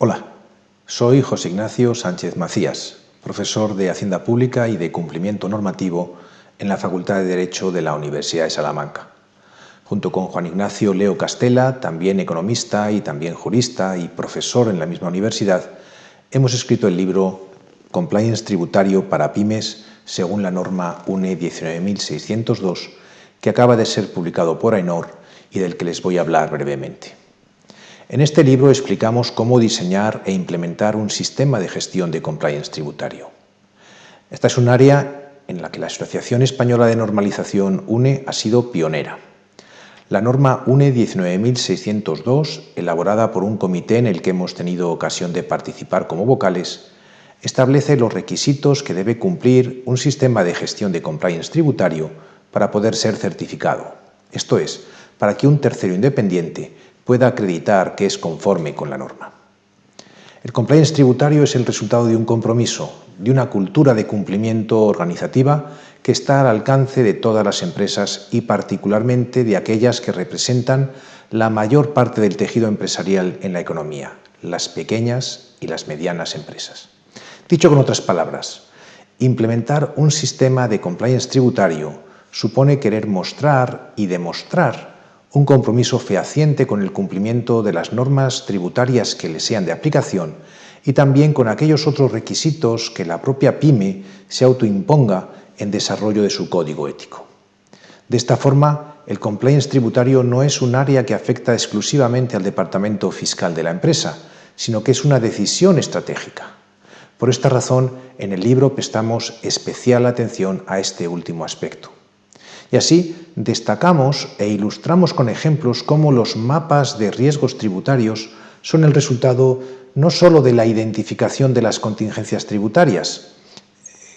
Hola, soy José Ignacio Sánchez Macías, profesor de Hacienda Pública y de Cumplimiento Normativo en la Facultad de Derecho de la Universidad de Salamanca. Junto con Juan Ignacio Leo Castela, también economista y también jurista y profesor en la misma universidad, hemos escrito el libro Compliance Tributario para Pymes según la norma UNE 19602, que acaba de ser publicado por AENOR y del que les voy a hablar brevemente. En este libro explicamos cómo diseñar e implementar un sistema de gestión de compliance tributario. Esta es un área en la que la Asociación Española de Normalización UNE ha sido pionera. La norma UNE 19602, elaborada por un comité en el que hemos tenido ocasión de participar como vocales, establece los requisitos que debe cumplir un sistema de gestión de compliance tributario para poder ser certificado, esto es, para que un tercero independiente pueda acreditar que es conforme con la norma. El compliance tributario es el resultado de un compromiso, de una cultura de cumplimiento organizativa que está al alcance de todas las empresas y particularmente de aquellas que representan la mayor parte del tejido empresarial en la economía, las pequeñas y las medianas empresas. Dicho con otras palabras, implementar un sistema de compliance tributario supone querer mostrar y demostrar un compromiso fehaciente con el cumplimiento de las normas tributarias que le sean de aplicación y también con aquellos otros requisitos que la propia PYME se autoimponga en desarrollo de su código ético. De esta forma, el compliance tributario no es un área que afecta exclusivamente al departamento fiscal de la empresa, sino que es una decisión estratégica. Por esta razón, en el libro prestamos especial atención a este último aspecto. Y así destacamos e ilustramos con ejemplos cómo los mapas de riesgos tributarios son el resultado no sólo de la identificación de las contingencias tributarias,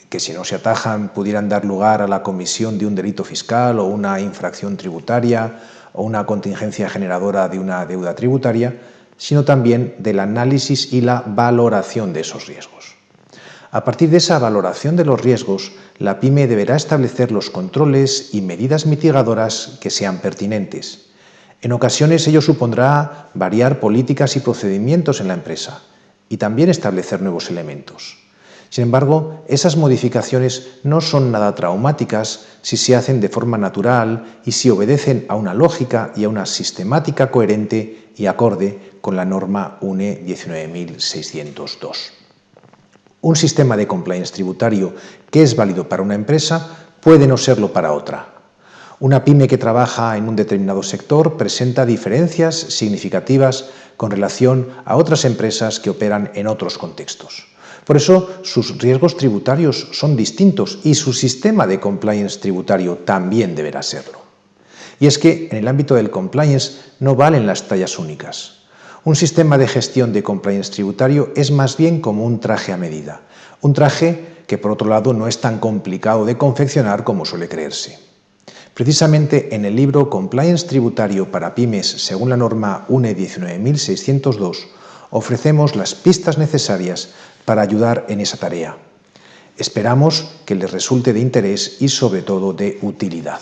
que si no se atajan pudieran dar lugar a la comisión de un delito fiscal o una infracción tributaria o una contingencia generadora de una deuda tributaria, sino también del análisis y la valoración de esos riesgos. A partir de esa valoración de los riesgos, la PYME deberá establecer los controles y medidas mitigadoras que sean pertinentes. En ocasiones ello supondrá variar políticas y procedimientos en la empresa y también establecer nuevos elementos. Sin embargo, esas modificaciones no son nada traumáticas si se hacen de forma natural y si obedecen a una lógica y a una sistemática coherente y acorde con la norma UNE 19602. Un sistema de compliance tributario que es válido para una empresa puede no serlo para otra. Una pyme que trabaja en un determinado sector presenta diferencias significativas con relación a otras empresas que operan en otros contextos. Por eso, sus riesgos tributarios son distintos y su sistema de compliance tributario también deberá serlo. Y es que en el ámbito del compliance no valen las tallas únicas. Un sistema de gestión de compliance tributario es más bien como un traje a medida. Un traje que, por otro lado, no es tan complicado de confeccionar como suele creerse. Precisamente en el libro Compliance Tributario para Pymes según la norma UNE 19602 ofrecemos las pistas necesarias para ayudar en esa tarea. Esperamos que les resulte de interés y sobre todo de utilidad.